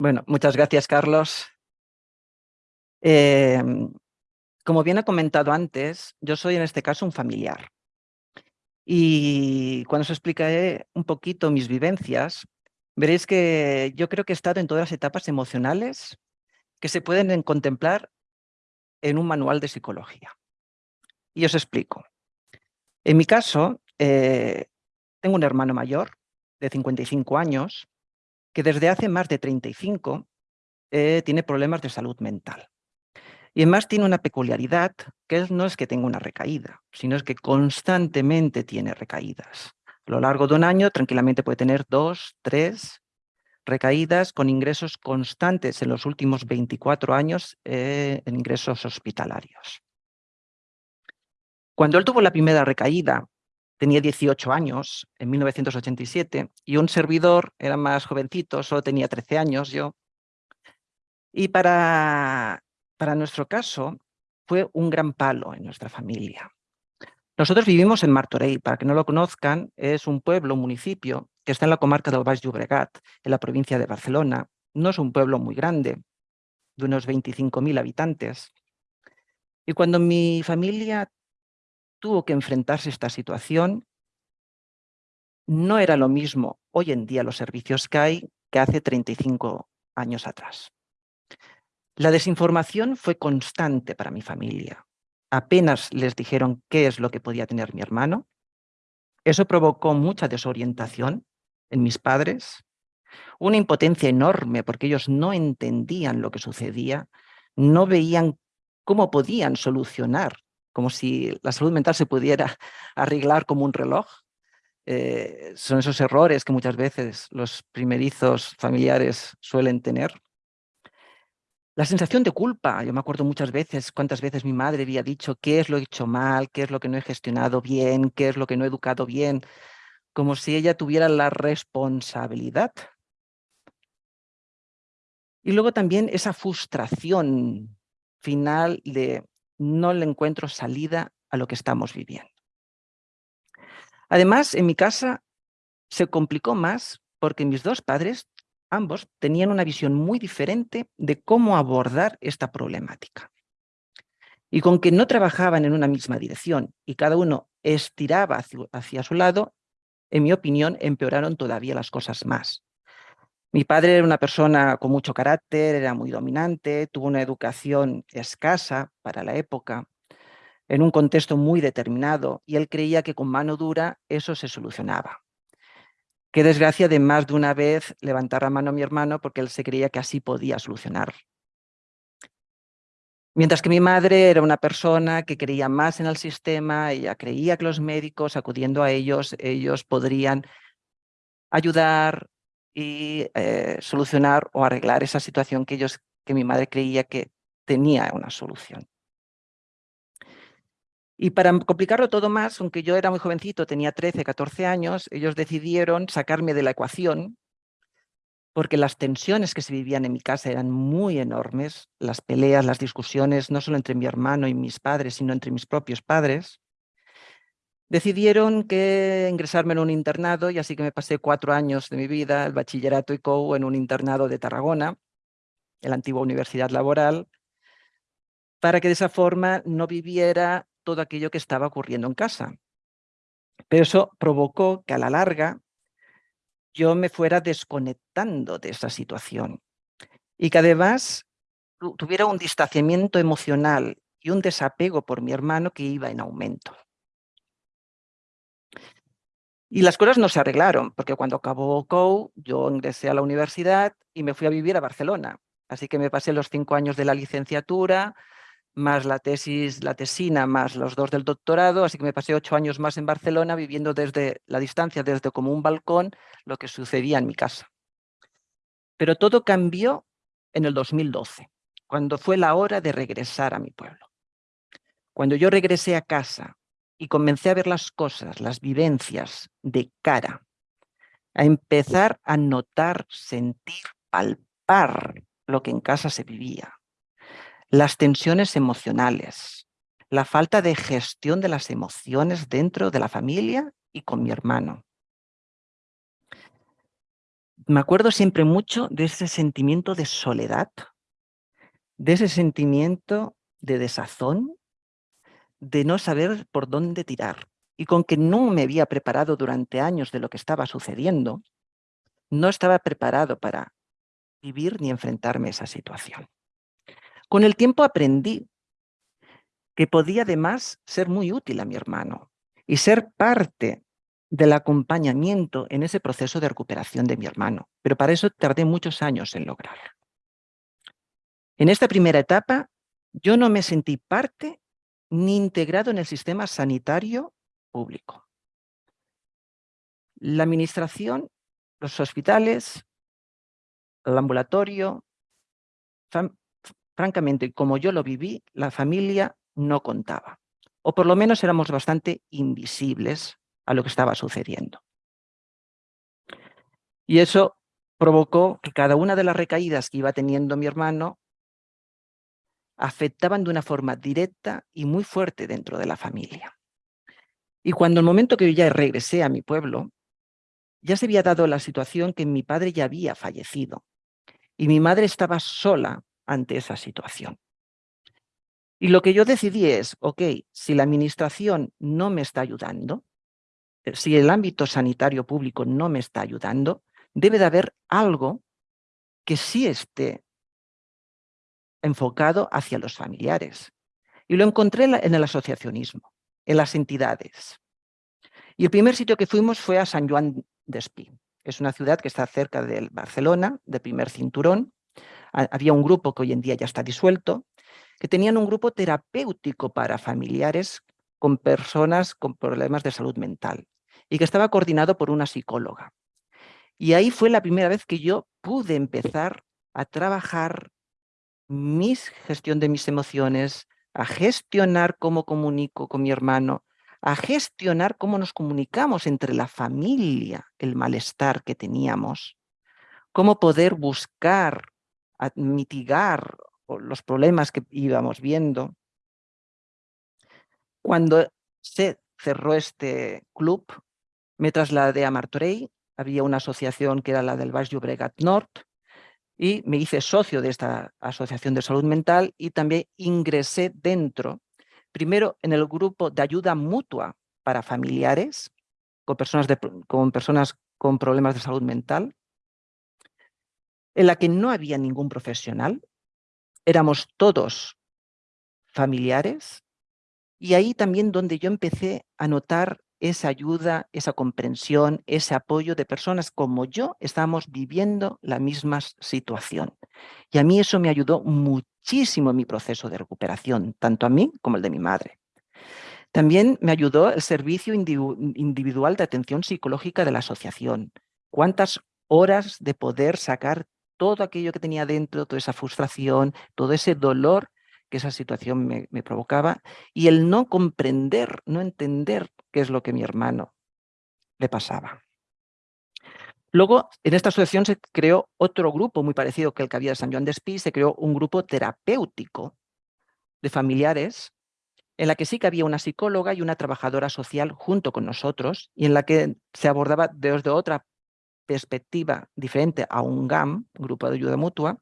Bueno, muchas gracias, Carlos. Em, como bien ha comentado antes, yo soy en este caso un familiar. Y cuando os explicaré un poquito mis vivencias, veréis que yo creo que he estado en todas las etapas emocionales que se pueden contemplar en un manual de psicología. Y os explico. En mi caso, eh, tengo un hermano mayor de 55 años que desde hace más de 35 eh, tiene problemas de salud mental. Y además tiene una peculiaridad, que no es que tenga una recaída, sino es que constantemente tiene recaídas. A lo largo de un año tranquilamente puede tener dos, tres recaídas con ingresos constantes en los últimos 24 años eh, en ingresos hospitalarios. Cuando él tuvo la primera recaída, tenía 18 años, en 1987, y un servidor era más jovencito, solo tenía 13 años yo. Y para, para nuestro caso fue un gran palo en nuestra familia. Nosotros vivimos en Martorell, para que no lo conozcan, es un pueblo, un municipio, que está en la comarca del Baix Llobregat, en la provincia de Barcelona. No es un pueblo muy grande, de unos 25.000 habitantes. Y cuando mi familia tuvo que enfrentarse a esta situación, no era lo mismo hoy en día los servicios que hay que hace 35 años atrás. La desinformación fue constante para mi familia. Apenas les dijeron qué es lo que podía tener mi hermano. Eso provocó mucha desorientación en mis padres, una impotencia enorme porque ellos no entendían lo que sucedía, no veían cómo podían solucionar como si la salud mental se pudiera arreglar como un reloj. Eh, son esos errores que muchas veces los primerizos familiares suelen tener. La sensación de culpa, yo me acuerdo muchas veces, cuántas veces mi madre había dicho qué es lo que he hecho mal, qué es lo que no he gestionado bien, qué es lo que no he educado bien, como si ella tuviera la responsabilidad. Y luego también esa frustración final de no le encuentro salida a lo que estamos viviendo. Además, en mi casa se complicó más porque mis dos padres, ambos, tenían una visión muy diferente de cómo abordar esta problemática. Y con que no trabajaban en una misma dirección y cada uno estiraba hacia, su lado, en mi opinión, empeoraron todavía las cosas más. Mi padre era una persona con mucho carácter, era muy dominante, tuvo una educación escasa para la época, en un contexto muy determinado, y él creía que con mano dura eso se solucionaba. Qué desgracia de más de una vez levantar la mano a mi hermano porque él se creía que así podía solucionar. Mientras que mi madre era una persona que creía más en el sistema, ella creía que los médicos, acudiendo a ellos, ellos podrían ayudar, y eh, solucionar o arreglar esa situación que, ellos, que mi madre creía que tenía una solución. Y para complicarlo todo más, aunque yo era muy jovencito, tenía 13, 14 años, ellos decidieron sacarme de la ecuación porque las tensiones que se vivían en mi casa eran muy enormes, las peleas, las discusiones, no solo entre mi hermano y mis padres, sino entre mis propios padres decidieron que ingresarme en un internado y así que me pasé cuatro años de mi vida, el bachillerato y COU, en un internado de Tarragona, en la antigua universidad laboral, para que de esa forma no viviera todo aquello que estaba ocurriendo en casa. Pero eso provocó que a la larga yo me fuera desconectando de esa situación y que además tuviera un distanciamiento emocional y un desapego por mi hermano que iba en aumento. Y las cosas no se arreglaron, porque cuando acabó COU, yo ingresé a la universidad y me fui a vivir a Barcelona. Así que me pasé los cinco años de la licenciatura, más la tesis, la tesina, más los dos del doctorado, así que me pasé ocho años más en Barcelona viviendo desde la distancia, desde como un balcón, lo que sucedía en mi casa. Pero todo cambió en el 2012, cuando fue la hora de regresar a mi pueblo. Cuando yo regresé a casa y comencé a ver las cosas, las vivencias de cara, a empezar a notar, sentir, palpar lo que en casa se vivía, las tensiones emocionales, la falta de gestión de las emociones dentro de la familia y con mi hermano. me acuerdo siempre mucho de ese sentimiento de soledad, de ese sentimiento de desazón, de no saber por dónde tirar. Y con que no me había preparado durante años de lo que estaba sucediendo, no estaba preparado para vivir ni enfrentarme a esa situación. Con el tiempo aprendí que podía además ser muy útil a mi hermano y ser parte del acompañamiento en ese proceso de recuperación de mi hermano. Pero para eso tardé muchos años en lograrlo. En esta primera etapa, yo no me sentí parte ni integrado en el sistema sanitario público. La administración, los hospitales, el ambulatorio, francamente, como yo lo viví, la familia no contaba. O por lo menos éramos bastante invisibles a lo que estaba sucediendo. Y eso provocó que cada una de las recaídas que iba teniendo mi hermano afectaban de una forma directa y muy fuerte dentro de la familia. Y cuando el momento que yo ya regresé a mi pueblo, ya se había dado la situación que mi padre ya había fallecido y mi madre estaba sola ante esa situación. Y lo que yo decidí es, ok, si la administración no me está ayudando, eh, si el ámbito sanitario público no me está ayudando, debe de haber algo que sí esté enfocado hacia los familiares. Y lo encontré en el asociacionismo, en las entidades. Y el primer sitio que fuimos fue a San Juan de Espí. Es una ciudad que está cerca de Barcelona, de primer cinturón. Había un grupo que hoy en día ya está disuelto, que tenían un grupo terapéutico para familiares con personas con problemas de salud mental y que estaba coordinado por una psicóloga. Y ahí fue la primera vez que yo pude empezar a trabajar mi gestión de mis emociones, a gestionar cómo comunico con mi hermano, a gestionar cómo nos comunicamos entre la familia, el malestar que teníamos, cómo poder buscar, mitigar los problemas que íbamos viendo. Cuando se cerró este club, me trasladé a Martorell, había una asociación que era la del Baix Llobregat Nord, y me hice socio de esta asociación de salud mental y también ingresé dentro, primero en el grupo de ayuda mutua para familiares con personas, con, personas con problemas de salud mental, en la que no había ningún profesional, éramos todos familiares, y ahí también donde yo empecé a notar esa ayuda, esa comprensión, ese apoyo de personas como yo estamos viviendo la misma situación. Y a mí eso me ayudó muchísimo en mi proceso de recuperación, tanto a mí como el de mi madre. También me ayudó el servicio individual de atención psicológica de la asociación. Cuántas horas de poder sacar todo aquello que tenía dentro, toda esa frustración, todo ese dolor que esa situación me, me, provocaba y el no comprender, no entender es lo que mi hermano le pasaba. Luego, en esta asociación se creó otro grupo muy parecido que el que había de San Juan de Espí, se creó un grupo terapéutico de familiares en la que sí que había una psicóloga y una trabajadora social junto con nosotros y en la que se abordaba desde otra perspectiva diferente a un GAM, Grupo de Ayuda Mutua,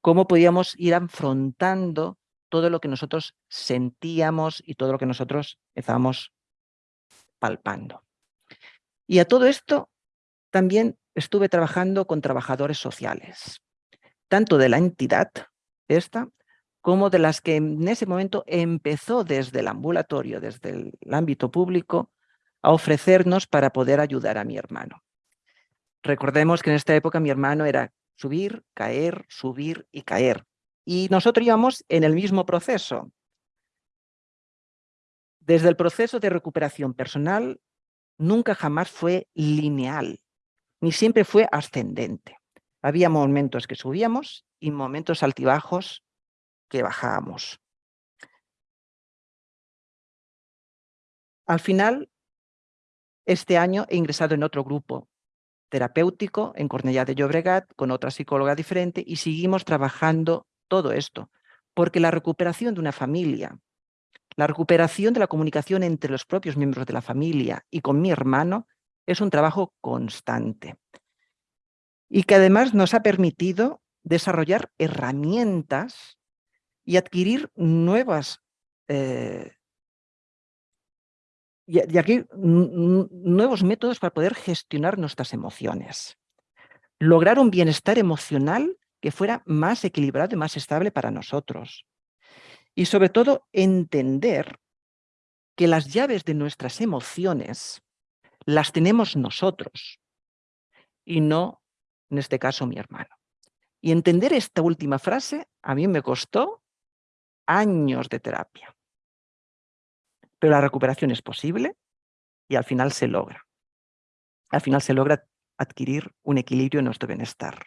cómo podíamos ir afrontando todo lo que nosotros sentíamos y todo lo que nosotros estábamos palpando. Y a todo esto también estuve trabajando con trabajadores sociales, tanto de la entidad esta, como de las que en ese momento empezó desde el ambulatorio, desde el ámbito público, a ofrecernos para poder ayudar a mi hermano. Recordemos que en esta época mi hermano era subir, caer, subir y caer. Y nosotros íbamos en el mismo proceso. Desde el proceso de recuperación personal, nunca jamás fue lineal, ni siempre fue ascendente. Había momentos que subíamos y momentos altibajos que bajábamos. Al final, este año he ingresado en otro grupo terapéutico en Cornellá de Llobregat con otra psicóloga diferente y seguimos trabajando todo esto, porque la recuperación de una familia, la recuperación de la comunicación entre los propios miembros de la familia y con mi hermano es un trabajo constante. y que además nos ha permitido desarrollar herramientas y adquirir nuevas eh, y, aquí nuevos métodos para poder gestionar nuestras emociones. Lograr un bienestar emocional que fuera más equilibrado y más estable para nosotros. Y sobre todo entender que las llaves de nuestras emociones las tenemos nosotros y no, en este caso, mi hermano. Y entender esta última frase a mí me costó años de terapia. Pero la recuperación es posible y al final se logra. Al final se logra adquirir un equilibrio en nuestro bienestar.